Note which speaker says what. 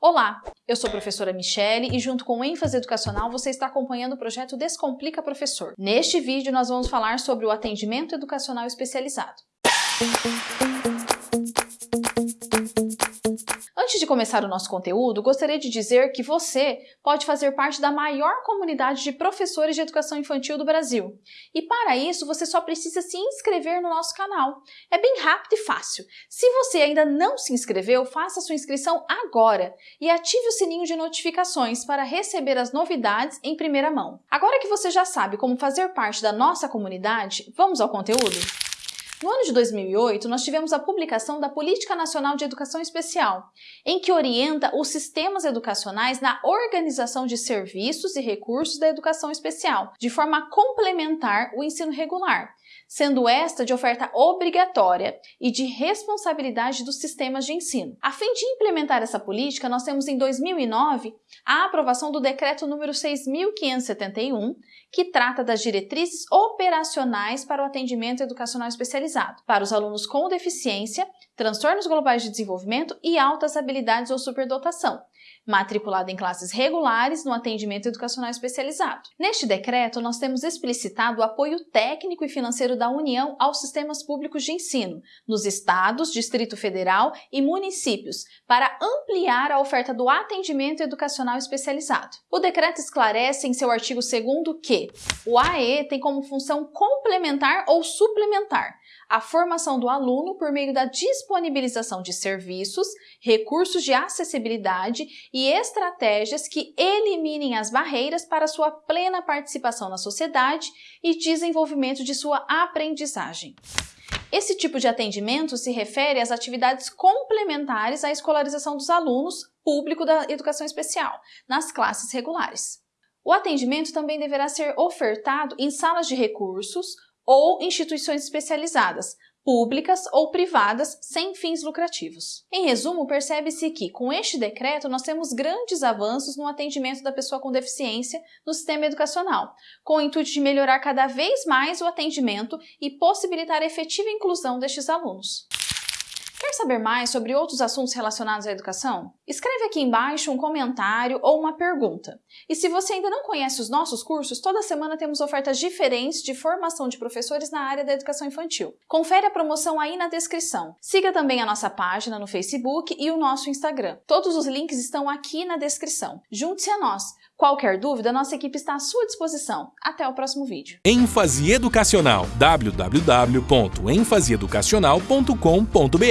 Speaker 1: Olá, eu sou a professora Michele e junto com o ênfase educacional você está acompanhando o projeto Descomplica Professor. Neste vídeo nós vamos falar sobre o atendimento educacional especializado. Antes de começar o nosso conteúdo, gostaria de dizer que você pode fazer parte da maior comunidade de professores de educação infantil do Brasil. E para isso, você só precisa se inscrever no nosso canal. É bem rápido e fácil. Se você ainda não se inscreveu, faça sua inscrição agora e ative o sininho de notificações para receber as novidades em primeira mão. Agora que você já sabe como fazer parte da nossa comunidade, vamos ao conteúdo? No ano de 2008, nós tivemos a publicação da Política Nacional de Educação Especial, em que orienta os sistemas educacionais na organização de serviços e recursos da educação especial, de forma a complementar o ensino regular, sendo esta de oferta obrigatória e de responsabilidade dos sistemas de ensino. A fim de implementar essa política, nós temos em 2009 a aprovação do Decreto número 6.571, que trata das diretrizes operacionais para o atendimento educacional especializado, para os alunos com deficiência, transtornos globais de desenvolvimento e altas habilidades ou superdotação, matriculado em classes regulares no atendimento educacional especializado. Neste decreto, nós temos explicitado o apoio técnico e financeiro da União aos sistemas públicos de ensino, nos estados, Distrito Federal e municípios, para ampliar a oferta do atendimento educacional especializado. O decreto esclarece em seu artigo 2 que o AE tem como função complementar ou suplementar a formação do aluno por meio da disponibilização de serviços, recursos de acessibilidade e estratégias que eliminem as barreiras para sua plena participação na sociedade e desenvolvimento de sua aprendizagem. Esse tipo de atendimento se refere às atividades complementares à escolarização dos alunos público da educação especial, nas classes regulares. O atendimento também deverá ser ofertado em salas de recursos, ou instituições especializadas, públicas ou privadas sem fins lucrativos. Em resumo, percebe-se que, com este decreto, nós temos grandes avanços no atendimento da pessoa com deficiência no sistema educacional, com o intuito de melhorar cada vez mais o atendimento e possibilitar a efetiva inclusão destes alunos. Saber mais sobre outros assuntos relacionados à educação? Escreve aqui embaixo um comentário ou uma pergunta. E se você ainda não conhece os nossos cursos, toda semana temos ofertas diferentes de formação de professores na área da educação infantil. Confere a promoção aí na descrição. Siga também a nossa página no Facebook e o nosso Instagram. Todos os links estão aqui na descrição. Junte-se a nós! Qualquer dúvida, nossa equipe está à sua disposição. Até o próximo vídeo.
Speaker 2: ênfase educacional www.enfaseeducacional.com.br